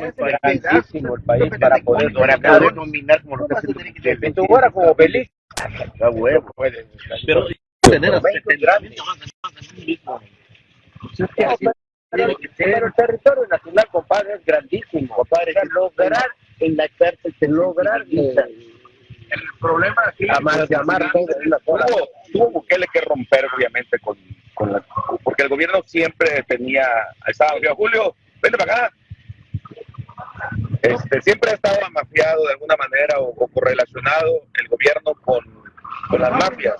muy grandísimo el país para poder para nominar como lo que tú fuera como feliz, a huevo, puede. Pero tener pero el territorio nacional, compadre, es grandísimo, compadre. lograr en la cárcel, lograr el problema aquí amar, amar todo una tuvo, tuvo Bukele que romper obviamente con, con la porque el gobierno siempre tenía estaba Julio vente para acá este siempre ha estado mafiado de alguna manera o, o correlacionado el gobierno con, con las mafias.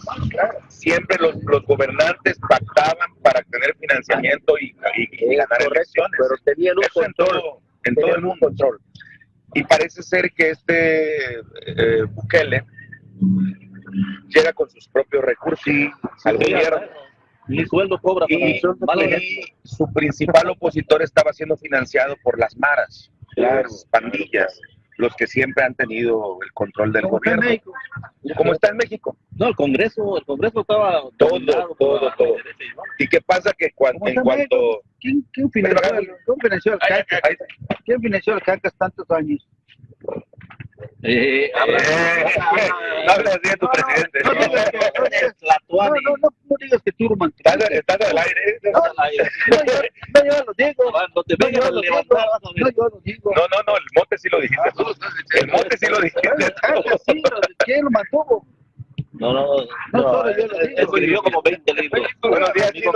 Siempre los, los gobernantes pactaban para tener financiamiento y, y, y ganar elecciones. pero tenían un Eso en control. todo, en todo el un mundo. control. y parece ser que este eh, Bukele llega con sus propios recursos al gobierno. Mi sueldo cobra y, y su principal opositor estaba siendo financiado por las maras, las pandillas, los que siempre han tenido el control del gobierno, como está en México. No, el Congreso, el Congreso estaba Todo, todo, todo. y, bueno, ¿Y qué pasa? Que cuan- ¿Cómo en está cuanto... ¿Quién, quién financió, al- quién financió al Ahí- Cacas? ahí- ¿Quién financió al Cacas tantos años? Eh, habla- Eh, así tu presidente. No, no, no no, no, no, no digas que Estás, al aire. No, no, yo, lo digo. Cuando te yo a levantar. No, yo lo digo. No, no, no, el mote sí lo dijiste tú. El mote sí lo dijiste sí, ¿quién lo mantuvo? No, no, No, escribió como 20 libros. Buenos días, no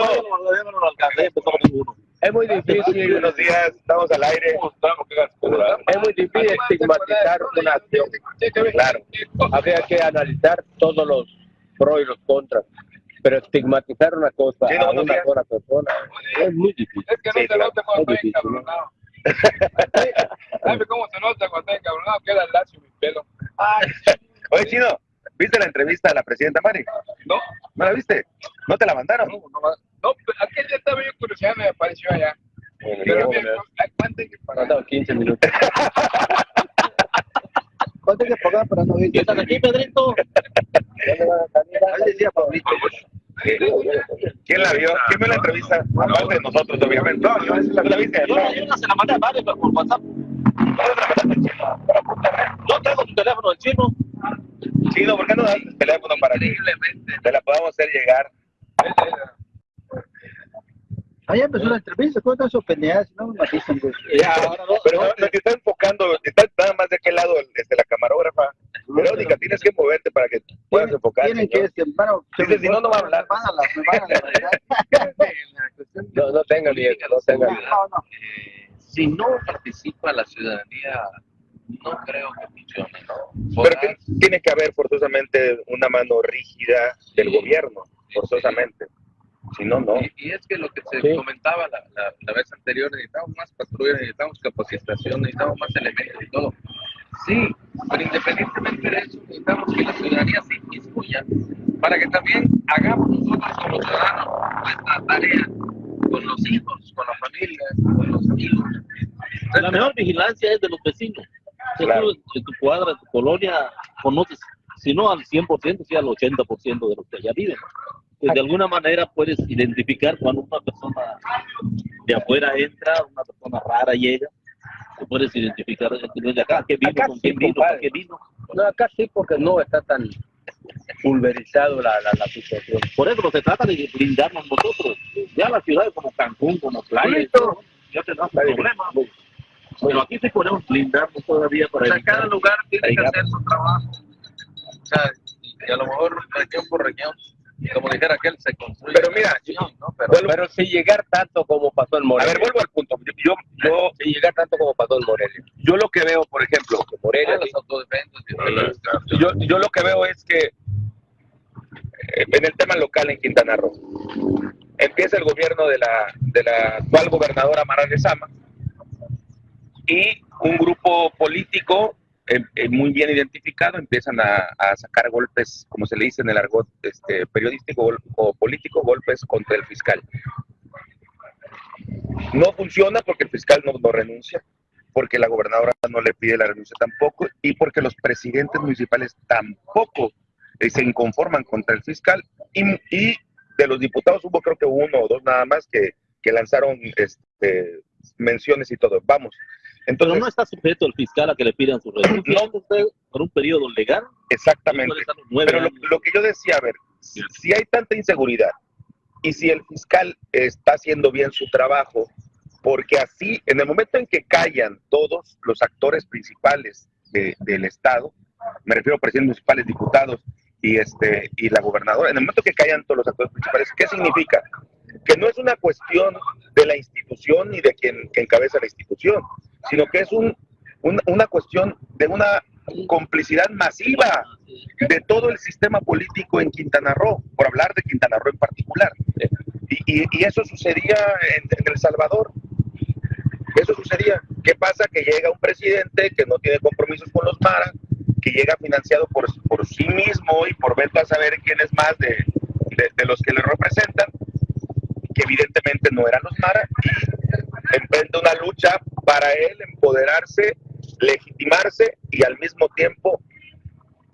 lo alcancé, empezó con ninguno. Es muy difícil, Buenos días, estamos al aire. es muy difícil estigmatizar una acción. Claro. Habría que analizar todos los pros y los contras. Pero estigmatizar una cosa Sí, no, a no, una sola persona es muy difícil. Es que no Sí, se claro. nota cuando Es estoy difícil, encabronado. ¿Sabe cómo se nota cuando estoy encabronado? Queda lacio mi pelo. Ay, Oye, Chino, ¿viste la entrevista a la presidenta Mari? no, ¿No la viste? ¿No te la mandaron? no, no, no, pero aquel día estaba yo curiosidad, me apareció allá. Pero bien, aguanten que. Faltan 15 minutos. ¿Cuánto hay que pagar para no ir? ¿Qué estás aquí, Pedrito? Decía Pablito. ¿Quién la vio? ¿Quién vio la entrevista? Aparte de nosotros, obviamente. No, no, ¿tú la viste? Yo, yo no se la mandé a varios por WhatsApp. Yo tengo tu teléfono del chino. Chino, ¿por qué no das el teléfono para que te la podamos hacer llegar? Ahí empezó la entrevista, ¿cuántas son pendejadas? No me matizan, güey. Ya, ahora no. Pero no, te está enfocando, está nada más de aquel lado este, la camarógrafa. Verónica, tienes que moverte para que puedas enfocar. Tienen que bueno, si no, no va a hablar. Me van a la, me van a la No, no tengan miedo, no tengan miedo. Eh, si no participa la ciudadanía, no creo que funcione, ¿no? Pero que tiene que haber forzosamente una mano rígida del gobierno, forzosamente. Si no, no. Y, y es que lo que se Sí. comentaba la, la, la vez anterior, necesitamos más patrullas, necesitamos capacitación, necesitamos más elementos y todo. Sí, pero independientemente de eso, necesitamos que la ciudadanía se inmiscuya para que también hagamos nosotros como ciudadanos nuestra tarea con los hijos, con la familia, con los amigos. La mejor vigilancia es de los vecinos. Si Claro. tú en tu cuadra, en tu colonia, conoces, si no al 100%, sí al 80% de los que allá viven. Pues de alguna manera puedes identificar cuando una persona de afuera entra, una persona rara llega, te puedes identificar no de acá, qué vino, Acá con sí, quién vino, para qué vino. No, acá sí, porque no está tan pulverizado la, la, la situación. Por eso se trata de blindarnos nosotros. Ya las ciudades como Cancún, como Playa, Bonito. ya tenemos problemas. Pero aquí sí podemos blindarnos todavía para O sea, evitar- cada lugar tiene que hacer su trabajo. O sea, y a lo mejor región por región, como dijera aquel, se construye. Pero mira, nación, ¿no? Pero Vuelvo- Pero si llegar tanto como pasó en a Morelia. ver, vuelvo al punto. Yo, yo, yo, Si llegar tanto como pasó en Morelia. yo lo que veo, por ejemplo, que Morelia, ah, los y yo, yo lo que veo es que eh, en el tema local en Quintana Roo, empieza el gobierno de la, de la actual gobernadora Mara Lezama y un grupo político eh, muy bien identificado empiezan a, sacar golpes, como se le dice en el argot este, periodístico o político, golpes contra el fiscal. No funciona porque el fiscal no, no renuncia, porque la gobernadora no le pide la renuncia tampoco y porque los presidentes municipales tampoco eh, se inconforman contra el fiscal y, y de los diputados hubo creo que uno o dos nada más que, que lanzaron este, menciones y todo. Vamos, Entonces, no está sujeto el fiscal a que le pidan su. Usted, por un periodo legal. exactamente. Pero lo, que yo decía, a ver, si, si hay tanta inseguridad y si el fiscal está haciendo bien su trabajo, porque así, en el momento en que callan todos los actores principales de- del Estado, me refiero a presidentes municipales, diputados y, este, y la gobernadora, en el momento que callan todos los actores principales, ¿qué significa? Que no es una cuestión de la institución ni de quien que encabeza la institución, sino que es un, un- una cuestión de una complicidad masiva de todo el sistema político en Quintana Roo, por hablar de Quintana Roo en particular. Y, y- eso sucedía en, El Salvador. Eso sucedía. ¿Qué pasa? Que llega un presidente que no tiene compromisos con los Mara, que llega financiado por, por sí mismo y por veto a saber quién es más de, de- de los que le representan, que evidentemente no eran los Mara, y emprende una lucha para él empoderarse, legitimarse y al mismo tiempo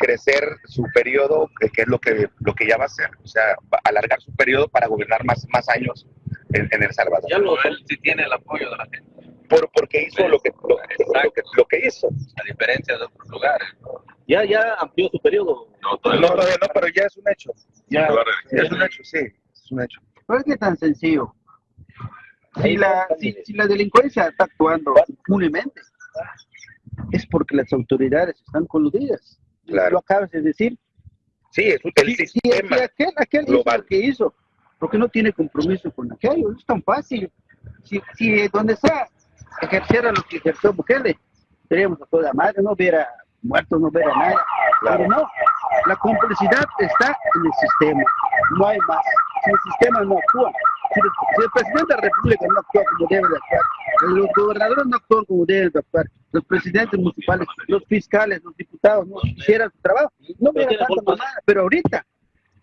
crecer su periodo, que, es lo que, lo que ya va a hacer, o sea, alargar su periodo para gobernar más, más años en, en El Salvador. Ya lo, él sí tiene el apoyo de la gente, Por, porque hizo lo que, lo, lo que, lo que hizo. a diferencia de otros lugares. ya, ya amplió su periodo. No, No, todavía todavía no, pero ya es un hecho. Ya, ya es un hecho, sí, es un hecho. No es que tan sencillo. Si la, si, si la delincuencia está actuando impunemente, es porque las autoridades están coludidas. Claro. Lo acabas de decir. Sí, es un- el si- sistema. si aquel, aquel hizo lo que hizo, porque no tiene compromiso con aquello, es tan fácil. Si, si donde sea ejerciera lo que ejerció Bukele, seríamos a toda madre, no hubiera muertos, no hubiera nada. Claro. Pero no, la complicidad está en el sistema, no hay más. Si el sistema no actúa, si el, si el presidente de la República no actúa como debe de actuar, los gobernadores no actúan como deben de actuar, los presidentes municipales, los fiscales, los diputados no hicieran su trabajo, no hubiera tanta mamada. Pero ahorita,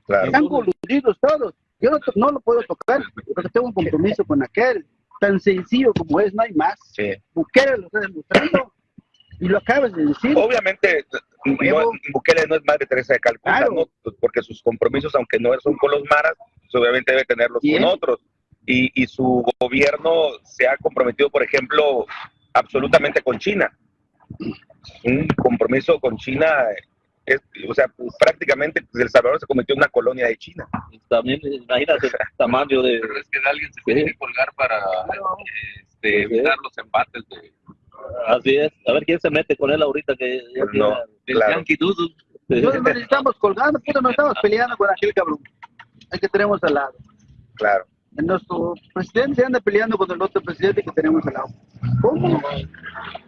Claro. están coludidos todos. Yo no lo puedo tocar porque tengo un compromiso con aquel. Tan sencillo como es, no hay más. Sí. Bukele lo está demostrando y lo acabas de decir. Obviamente, no. Bukele no es madre Teresa de Calcuta, Claro. ¿no? Pues Porque sus compromisos, aunque no son con los maras, pues obviamente debe tenerlos Bien. con otros. Y, y su gobierno se ha comprometido, por ejemplo, absolutamente con China. Un compromiso con China, es, o sea, pues, prácticamente pues, El Salvador se convirtió en una colonia de China. También, imagínate el tamaño de. Pero es que de alguien se tiene que colgar para este, evitar los embates de, Así es. A ver quién se mete con él ahorita que ya no. Claro. Yankee Doodle. Nosotros nos estamos colgando, puta, nos estamos peleando con aquel cabrón. El que tenemos al lado. Claro. Nuestro presidente se anda peleando con el otro presidente que tenemos al lado. ¿Cómo? No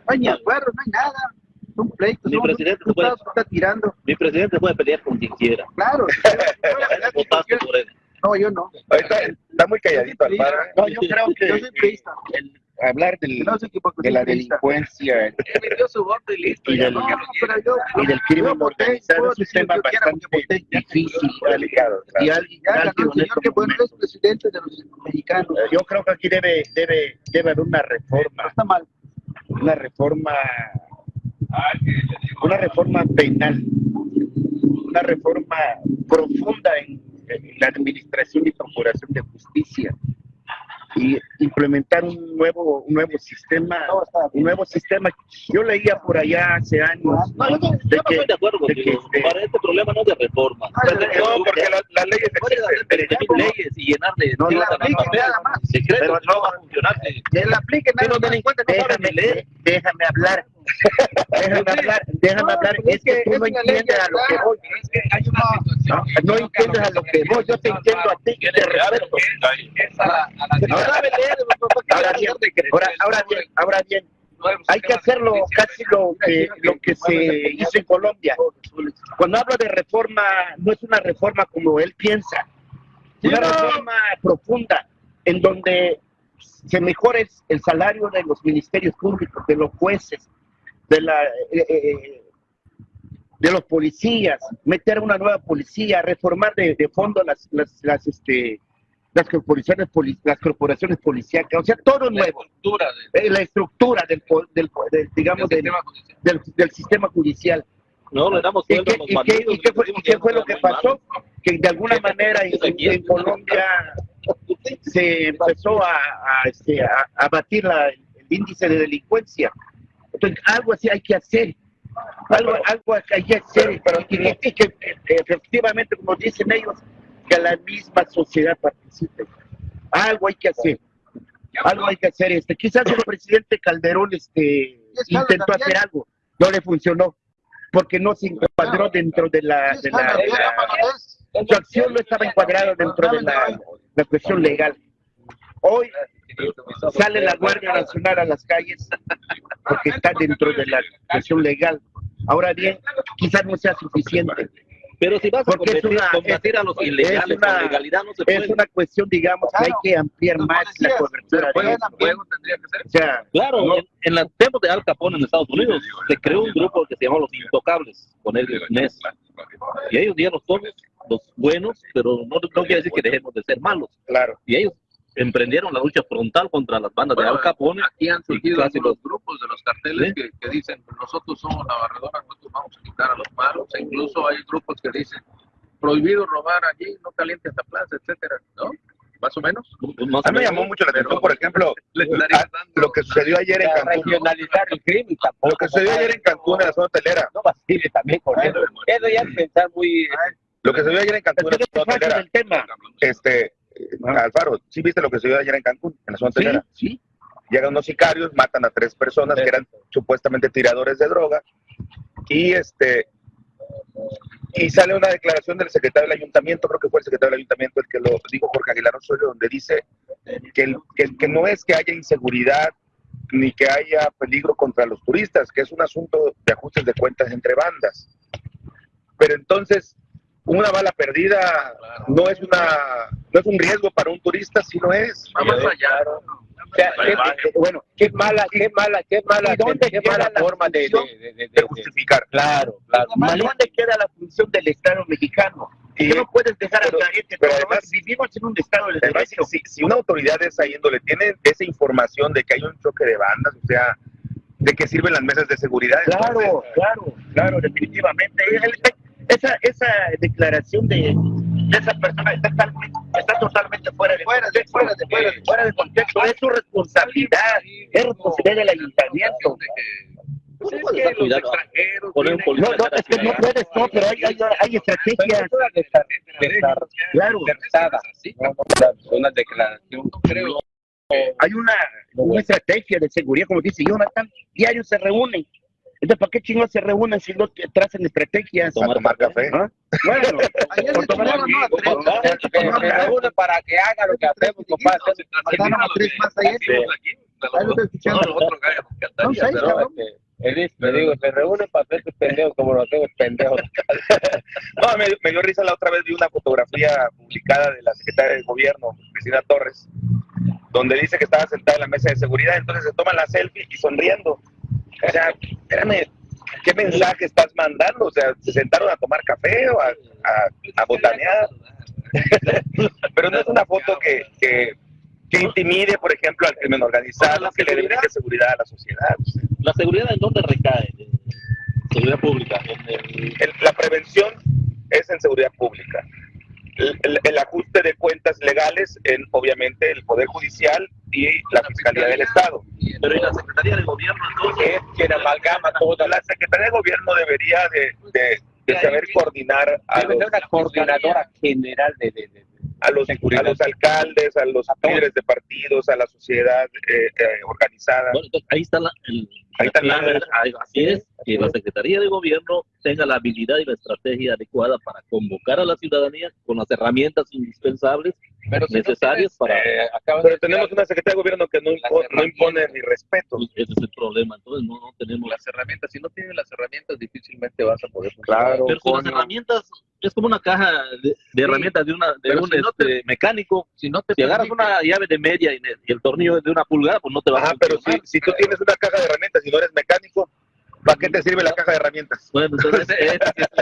hay ni acuerdo, no hay nada. Son pleitos. Mi son presidente no que está tirando. Mi presidente puede pelear con quien quiera. Claro. Votaste por él. No, yo no. Ahorita está muy calladito Alfaro. ¿eh? No, yo creo que Yo soy priista. el- hablar del- de la delincuencia y. Y del- y del crimen organizado es un tema bastante difícil. Delicado, claro. Y alguien, que bueno es presidente de los mexicanos. Yo creo que aquí debe, debe, debe haber una reforma, está mal. una reforma, una reforma penal, una reforma profunda en, en la administración y procuración de justicia y implementar un nuevo, un nuevo sistema, un nuevo sistema. Yo leía por allá hace años No, yo, no- yo de no que, estoy de acuerdo de que, Para este problema no es de reforma. No, porque la- las leyes Puedes hacer existen. 20 leyes y llenar de No, Que la tinta apliquen papel. nada más. Secretos Pero no va a funcionar. Que la apliquen delincuentes no leer, déjame hablar, déjame hablar, déjame No, hablar, es que tú no entiendes a lo que voy. No, entiendes a lo que voy, yo te entiendo a ti y te respeto. Es a la, a la no sabe leer, papá, ¿qué Ahora bien, ahora, ahora bien, ahora bien, hay que hacerlo casi lo que, lo que se hizo en Colombia. Cuando hablo de reforma, no es una reforma como él piensa, una reforma profunda en donde se mejore el salario de los ministerios públicos, de los jueces, de la eh, eh, de los policías, meter una nueva policía, reformar de, de fondo las, las, las, este, las corporaciones las corporaciones policíacas, o sea, todo La nuevo, estructura Eh, la estructura del, del, del, digamos del del, sistema judicial. del, del sistema judicial. No, le damos ¿Y qué, y qué- y qué fue, y qué fue lo que pasó? Que de alguna manera en, en- en Colombia se empezó a, a, este, a- a batir la- el índice de delincuencia Entonces, algo así hay que hacer. Algo, algo hay que hacer. Pero- y, y que eh, efectivamente, como dicen ellos, que la misma sociedad participe. Algo hay que hacer. Algo hay que hacer. Este, quizás el presidente Calderón este, intentó también. hacer algo, no le funcionó, porque no se encuadró dentro de la, de la, de la- su acción no estaba encuadrada dentro de la, la cuestión legal. Hoy sale la Guardia Nacional a las calles porque está dentro de la cuestión legal. Ahora bien, quizás no sea suficiente. Pero si vas a Porque es combatir, una- combatir a los es ilegales una- con legalidad no se puede. Es una cuestión, digamos, que hay que ampliar más la cobertura eso. fuego tendría que ser. O sea, Claro, No. en, en los tiempos de Al Capone en Estados Unidos se creó un grupo que se llamó Los Intocables, con el NES. Y ellos digamos somos los buenos, pero no, no quiere decir que dejemos de ser malos. Claro. Y ellos emprendieron la lucha frontal contra las bandas Bueno, de Al Capone. Aquí han surgido casi algunos grupos de los carteles ¿Sí? que, que dicen, nosotros somos la barredora, nosotros vamos a quitar a los malos. E incluso hay grupos que dicen, prohibido robar allí, no caliente esta plaza, etcétera, ¿no? Más o menos. más A mí me llamó mucho la atención, por ejemplo, lo que sucedió ayer en Cancún. regionalizar el crimen tampoco. Lo que sucedió ayer en Cancún en la zona hotelera. No vacile también con eso. Eso ya es pensar muy... Lo que sucedió ayer en Cancún en la zona hotelera. el tema. Este, Alfaro, ¿sí viste lo que sucedió ayer en Cancún en la zona Sí, sí. Llegan unos sicarios, matan a tres personas que eran supuestamente tiradores de droga y este y sale una declaración del secretario del ayuntamiento, creo que fue el secretario del ayuntamiento el que lo dijo Jorge Aguilar Osorio, donde dice que, el- que, que no es que haya inseguridad ni que haya peligro contra los turistas, que es un asunto de ajustes de cuentas entre bandas. Pero entonces, una bala perdida no es una no es un riesgo para un turista, sino es Va más allá. O sea, qué- qué- bueno, qué mala, qué mala, qué mala, ¿Y dónde qué queda mala la forma de, de, de, de- justificar. Claro, claro. ¿Y dónde queda la función del Estado mexicano? Y- Que no puedes dejar pero- a la gente. pero además- vivimos en un Estado de Además, derecho. si, si una autoridad de esa índole tiene esa información de que hay un choque de bandas, o sea, de qué sirven las mesas de seguridad. Claro, Entonces, claro, claro, definitivamente. El- Esa, esa declaración de, de esa persona está, tal- está totalmente fuera de, fuera de, fuera de, fuera de, fuera de contexto. Es su responsabilidad, es responsabilidad del ayuntamiento. Pues es Puedes que dar los cuidado. extranjeros Poner un vienen- policía No, no, es que no puedes, no, pero hay, hay, hay estrategias. Claro, una declaración. creo. hay una, una estrategia de seguridad, como dice Jonathan, diarios se reúnen. Entonces, ¿para qué chingados se reúnen si no te trazan estrategias? a tomar café. ¿Ah? Bueno, Ayer por se tomar reúnen para que haga lo que hacemos, compadre. Mataron a tres más ayer. Lo. No, gallo, me cabrón. Digo, se reúnen para hacer estos pendejos como los hacemos pendejos. No, me, me dio risa la otra vez, vi una fotografía publicada de la secretaria de gobierno, Cristina Torres, donde dice que estaba sentada en la mesa de seguridad, entonces se toma la selfie y sonriendo. O sea, espérame, ¿qué mensaje estás mandando? O sea, ¿se sentaron a tomar café o a, a, a botanear? Pero no es una foto que, que, que intimide, por ejemplo, al crimen organizado, que le brinque seguridad a la sociedad. ¿La seguridad en dónde recae? Seguridad pública. En el, El- la prevención es en seguridad pública. El, el- el ajuste de cuentas legales en, obviamente, el Poder Judicial y la Fiscalía del Estado. pero ¿y la Secretaría de Gobierno entonces? Es quien amalgama toda. La Secretaría de Gobierno debería de, de- de saber coordinar a los, una coordinadora general de- a los, a los alcaldes, a los líderes de partidos, a la sociedad eh, eh, organizada. Bueno, entonces ahí está la, el, Ahí está la la- así es, que la Secretaría de Gobierno tenga la habilidad y la estrategia adecuada para convocar a la ciudadanía con las herramientas indispensables Pero si no necesarias tienes, para... eh, Pero tenemos una Secretaría de Gobierno que no, impo- no impone ni respeto. pues, ese es el problema, entonces no, no tenemos... las herramientas. Si no tienes las herramientas, difícilmente vas a poder funcionar. Claro, Pero si las herramientas, es como una caja de, de herramientas de, una, de un si no este, mecánico. Si no te Si agarras una llave de media y, y el tornillo es de una pulgada, pues no te va Ajá, a pero si, si tú tienes una caja de herramientas y no eres mecánico, ¿Para qué te sirve la caja de herramientas? Bueno, entonces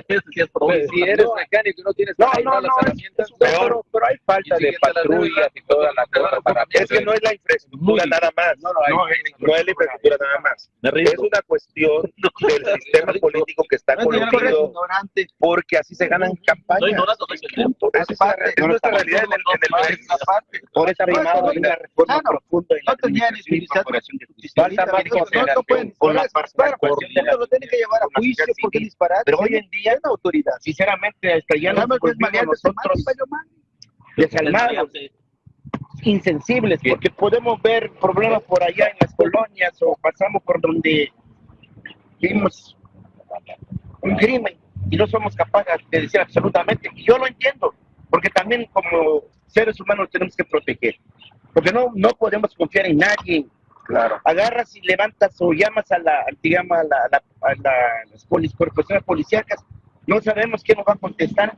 es Pues, si eres mecánico y no tienes No, no, las no, herramientas, Pero, pero hay falta de patrullas y toda la cosa para... Es que no es la infraestructura nada más. no lo hay. No, no es la infraestructura nada más. Es una cuestión del sistema político que está ignorante. porque así se ganan Estoy campañas. ignorando no es el tema. Punto. Esa es, nuestra realidad en el, país. Aparte, Por Aparte, llamado oiga, una reforma profunda en la. Falta más pueden con la disparar, participación de la uno lo tiene que llevar a juicio sociedad porque civil. disparar. Pero hoy en día, la autoridad. sinceramente, hasta ya nos nosotros desalmados, insensibles, porque podemos ver problemas por allá en las colonias o pasamos por donde vimos un crimen y no somos capaces de decir absolutamente. Y yo lo entiendo, porque también como seres humanos tenemos que proteger, porque no, no podemos confiar en nadie. Claro. Agarras y levantas o llamas a la, digamos, a, la, a, la, a la- las polis- corporaciones policíacas, no sabemos quién nos va a contestar.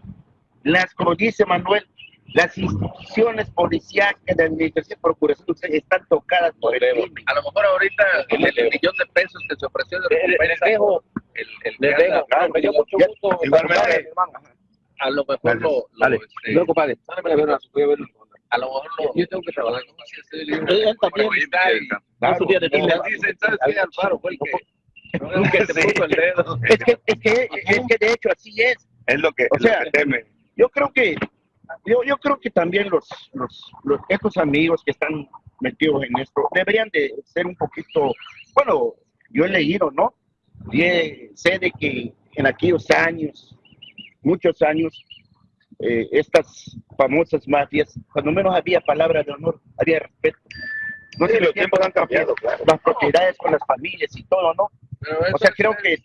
Las, como dice Manuel, las instituciones policíacas de administración y procuración están tocadas por el crimen. A lo mejor ahorita el, el millón de pesos que se ofreció de recompensa, el, el Les que dejo. Me dio mucho gusto. a lo mejor lo, dale. este, No, compadre. Mándame a ver una- voy a ver una- a lo mejor lo, Yo tengo que trabajar. Él también. De y les tumba. dicen, ¿sabes qué? Alfaro fue el que, puso el dedo. Es que, es que, es que de hecho así es. Es lo que, O es lo sea, que temen. Yo creo que, yo, yo creo que también los, los, los, estos amigos que están metidos en esto deberían de ser un poquito, bueno, yo he leído, ¿no? Y he- sé de que en aquellos años, muchos años, eh, estas famosas mafias, cuando menos había palabra de honor, había respeto. No Sí, se los tiempos han cambiado, claro. las propiedades con las familias y todo, ¿no? Pero eso O sea, es- creo es- que- es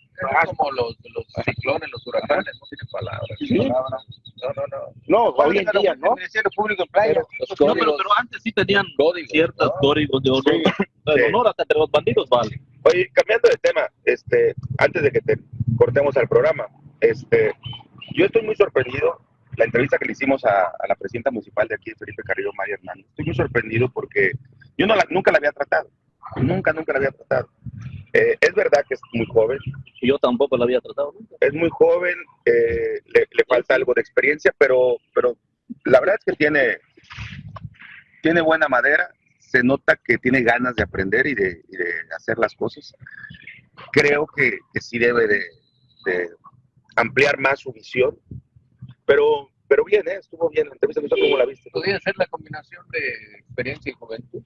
como los, los ciclones, los huracanes, no tienen palabras. Sí. No, no, no. No, hoy en día, ¿no? El Público en Playa. No, pero, pero antes sí tenían códigos, ciertos ¿no? códigos de honor. Sí. honor hasta entre los bandidos vale. Oye, cambiando de tema, este, antes de que te cortemos al programa, este, yo estoy muy sorprendido, la entrevista que le hicimos a, a la presidenta municipal de aquí, Felipe Carrillo María Hernández, estoy muy sorprendido porque yo no la- nunca la había tratado, nunca, nunca la había tratado. Eh, es verdad que es muy joven, yo tampoco la había tratado nunca. es muy joven, eh, le, le falta algo de experiencia, pero, pero la verdad es que tiene, tiene buena madera, se nota que tiene ganas de aprender y de, y de hacer las cosas. Creo que, que sí debe de, de ampliar más su visión, pero, pero bien, ¿eh? estuvo bien la entrevista, sé cómo la viste. Podría ser la combinación de experiencia y juventud.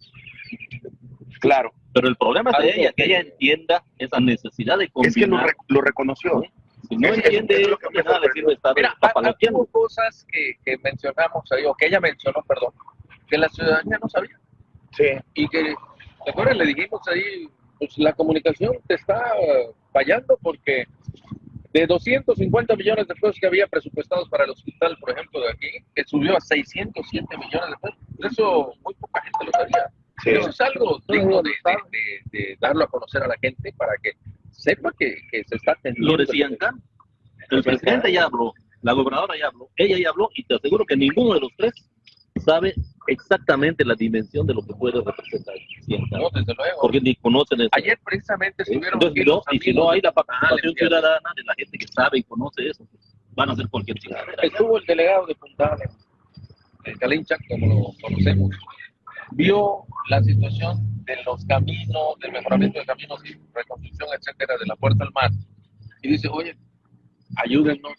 Claro, Pero el problema es de ella, que que- ella entienda esa necesidad de es que lo, combinar. re- lo reconoció. Si no es- entiende es lo que nada le sirve estar Mira, hubo cosas que, que mencionamos ahí, o que ella mencionó, perdón, que la ciudadanía no sabía. Sí, Y que, ¿te acuerdas? Le dijimos ahí, pues la comunicación te está fallando porque de 250 millones de pesos que había presupuestados para el hospital, por ejemplo, de aquí, que subió a 607 millones de pesos. Eso muy poca gente lo sabía. sí. Eso es algo digno de, de- de- de darlo a conocer a la gente para que sepa que, que se está atendiendo. Lo decían acá. El presidente ya habló, la gobernadora ya habló, ella ya habló y te aseguro que ninguno de los tres sabe exactamente la dimensión de lo que puede representar No, desde luego. porque ni conocen eso. Ayer precisamente estuvieron Entonces, no- y si no hay la de- participación limpieza. ciudadana de la gente que sabe y conoce eso, van a hacer cualquier chingadera. Estuvo el delegado de Punta el Calincha, como lo conocemos, vio la situación de los caminos, del mejoramiento de caminos y reconstrucción, etcétera, de la puerta al mar. Y dice, oye, ayúdennos,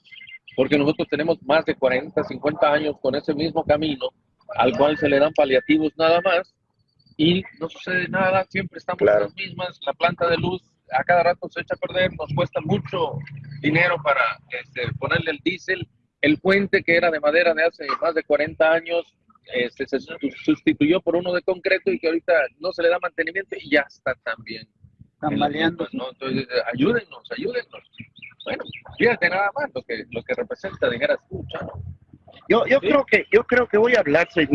porque nosotros tenemos más de 40, 50 años con ese mismo camino, al cual se le dan paliativos nada más, y no sucede nada, siempre estamos Claro. en las mismas, la planta de luz a cada rato se echa a perder, nos cuesta mucho dinero para este, ponerle el diésel, el puente que era de madera de hace más de 40 años, este, se sustituyó por uno de concreto y que ahorita no se le da mantenimiento y ya está también. Tambaleando. ¿no? Entonces, ayúdennos, ayúdennos. Bueno, fíjate nada más lo que, lo que representa, dijeras tú, Chano. Yo, yo creo que yo creo que voy a hablar con,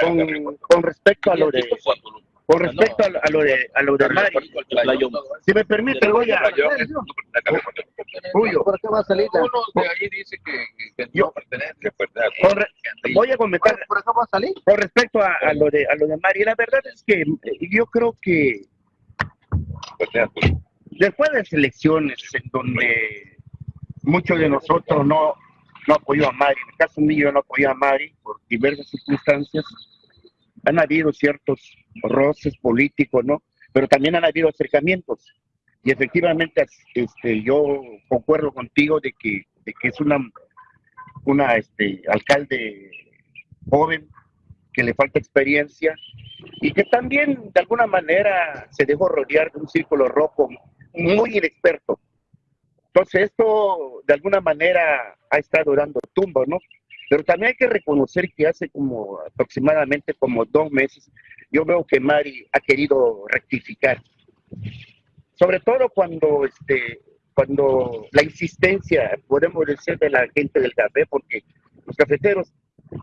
con, con respecto a lo de con respecto a lo, a lo de a lo de Mari. Si me permite voy a Julio, ¿Por qué va a salir? la- Uno de ahí dice que, que Yo- no pertenece. con re- voy a comentar ¿Por acá va a salir? con respecto a, a lo de a lo de Mari. La verdad es que eh, yo creo que después de las elecciones en donde muchos de nosotros no, no apoyó a Mari, en el caso mío no apoyé a Mari por diversas circunstancias, han habido ciertos roces políticos, ¿no? Pero también han habido acercamientos. Y efectivamente este, yo concuerdo contigo de que, de que es una, una este, alcalde joven, que le falta experiencia y que también de alguna manera se dejó rodear de un círculo rojo muy inexperto. Entonces esto de alguna manera ha estado dando tumbo, ¿no? Pero también hay que reconocer que hace como aproximadamente como dos meses yo veo que Mari ha querido rectificar. Sobre todo cuando este cuando la insistencia, podemos decir, de la gente del café, porque los cafeteros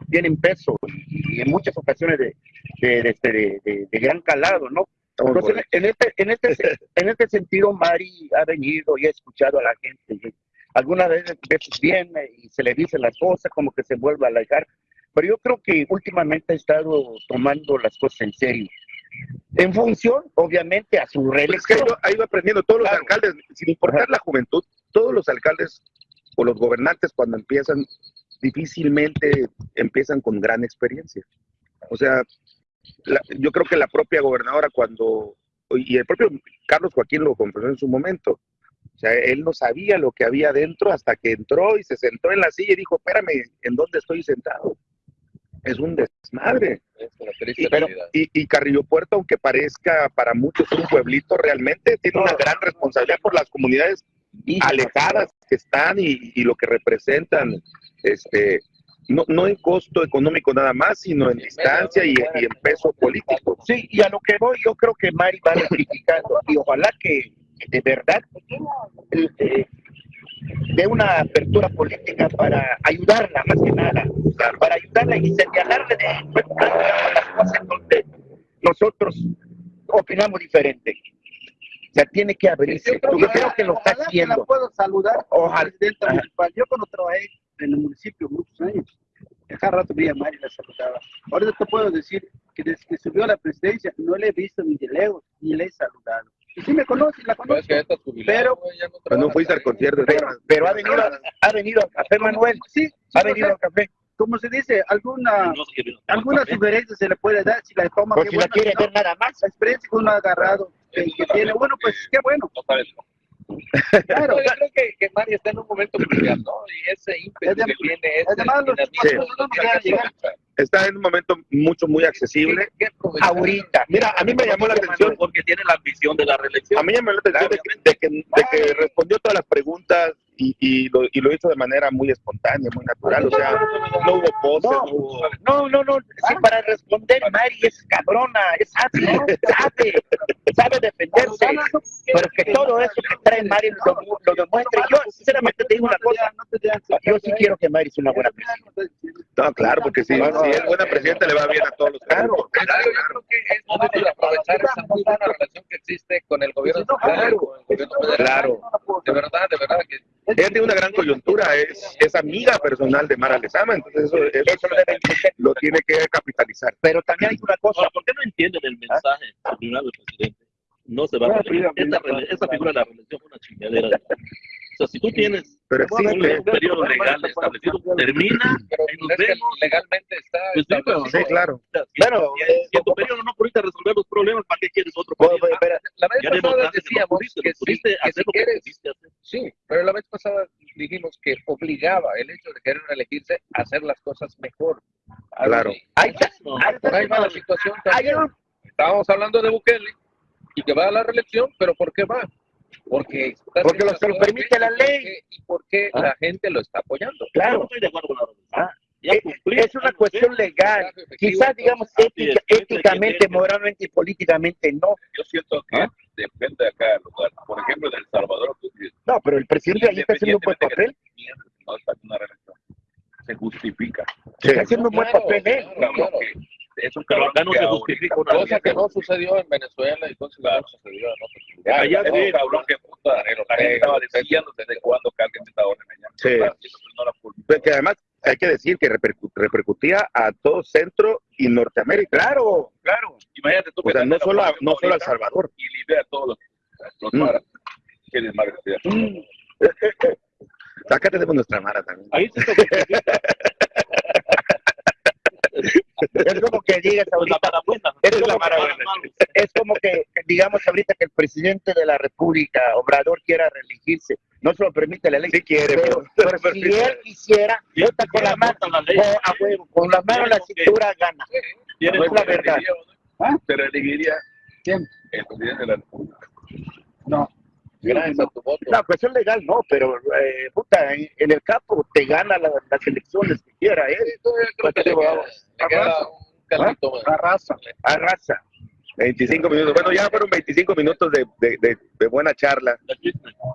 tienen peso y en muchas ocasiones de, de, de, de gran calado, ¿no? Entonces, en este, en, este, en este sentido, Mari ha venido y ha escuchado a la gente. Algunas veces, veces viene y se le dicen las cosas, como que se vuelve a alejar. Pero yo creo que últimamente ha estado tomando las cosas en serio. En función, obviamente, a su reelección. Es que ha ido aprendiendo todos los alcaldes, sin importar la juventud, todos los alcaldes o los gobernantes cuando empiezan, difícilmente empiezan con gran experiencia. O sea, yo creo que la propia gobernadora cuando, y el propio Carlos Joaquín lo confesó en su momento, o sea, él no sabía lo que había dentro hasta que entró y se sentó en la silla y dijo, espérame, ¿en dónde estoy sentado? Es un desmadre. Y, pero, y, Carrillo Puerto, aunque parezca para muchos un pueblito, realmente tiene una gran responsabilidad por las comunidades alejadas que están y, y lo que representan. Este, no, no en costo económico nada más, sino en distancia y, en peso político. Sí, y a lo que voy, yo creo que Mari va rectificando y ojalá que de verdad eh, dé una apertura política para ayudarla más que nada, para ayudarla y señalarle de las cosas donde nosotros opinamos diferente. O sea, tiene que abrirse. Yo creo, que, lo está haciendo. La puedo saludar, Ojalá. Yo cuando trabajé en el municipio muchos años. Cada rato veía a Mari la saludaba. Ahora te puedo decir que desde que subió a la presidencia no le he visto ni de lejos ni le he saludado. Y sí me conoce, la conoce. pero, no, no fuiste al concierto. Pero, pero ha venido, ha venido a Café Manuel. Sí, ha venido a Café como se dice, alguna, alguna sugerencia se le puede dar si la toma. O si la quiere ver nada más. La experiencia que uno ha agarrado, que, que tiene, bueno, pues qué bueno. Claro, yo creo que, que Mari está en un momento crucial, ¿no? Y ese ímpetu que tiene, ese está en un momento mucho, muy accesible. Ahorita. Mira, a mí me llamó la atención. Porque tiene la ambición de la reelección. A mí me llamó la atención de que, de que respondió todas las preguntas y, y, lo, y, lo, hizo de manera muy espontánea, muy natural, o sea, no hubo poses, no, no, no, sí, para responder, Mari es cabrona, es sabe, sabe, sabe defenderse, pero que todo eso que trae Mari lo, lo demuestre. Yo, sinceramente, te digo una cosa, yo sí quiero que Mari sea una buena presidenta. No, claro, porque si, si es buena presidenta le va bien a todos los claro, claro, yo creo que es momento de aprovechar esa muy buena relación que existe con el gobierno con el gobierno federal. Claro. De verdad, de verdad que ella tiene una gran coyuntura, es, es amiga personal de Mara Lezama, entonces eso, eso, lo tiene que capitalizar. Pero también hay una cosa. ¿Por qué no entienden el mensaje del presidente? No se va a Esta, figura de la reelección fue una chingadera. Si tú tienes pero un periodo legal establecido, termina y nos vemos. Legalmente está. Pues sí, pero, sí, claro. Bueno, si en tu periodo no pudiste resolver los problemas, ¿para qué quieres otro periodo? la vez pasada decíamos que, sí, que si quieres, sí, pero la vez pasada dijimos que obligaba el hecho de querer elegirse a hacer las cosas mejor. Claro. Ahí va la situación también. Estábamos hablando de Bukele y que va a la reelección, pero ¿por qué va? Porque, porque lo, lo permite la ley. Y porque ah. la gente lo está apoyando. Claro. No estoy de acuerdo con la ah. es, es, una cuestión legal. Quizás, digamos, ética, éticamente, moralmente y políticamente no. Yo siento que ¿Ah? depende de cada lugar. Por ejemplo, en El Salvador. No, pero el presidente ahí está haciendo un buen papel. Se justifica. Se está haciendo un buen papel, ¿eh? Es un cabrón no se justifica una cosa que no sucedió en Venezuela y entonces claro. no sucedió en otros lugares. Allá es un cabrón que puta, la gente estaba diciendo desde cuándo que alguien esta orden allá. Pues que además hay que decir que repercutía a todo Centro y Norteamérica. Claro, claro. Imagínate tú o sea, no solo, a, no solo a El Salvador. Y libera a todos los, los mm. Mm, Acá tenemos nuestra Mara también. Ahí sí se Es como que digas pues, la ahorita, es la es como que digamos ahorita que el presidente de la República, Obrador, quiera reelegirse. No se lo permite la ley. Sí quiere, pero, pero- pero si él quisiera, Sí, vota con la mano, vota la ley. con, a huevo, con la mano en la cintura gana. No es la ¿Se verdad. no? ¿Ah? ¿Se reelegiría ¿Quién? el presidente de la República? No. Gracias a tu voto. La cuestión legal no, pero eh, puta, en, en el campo te gana la- las elecciones que quiera él. Creo que le queda, le queda más. Arrasa. Arrasa. 25 minutos. Bueno, ya fueron 25 minutos de, de- de- de buena charla.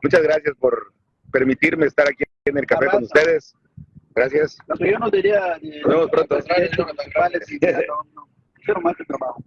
Muchas gracias por permitirme estar aquí en el café con ustedes. Gracias. Lo que yo no diría. Nos vemos pronto. trabajo.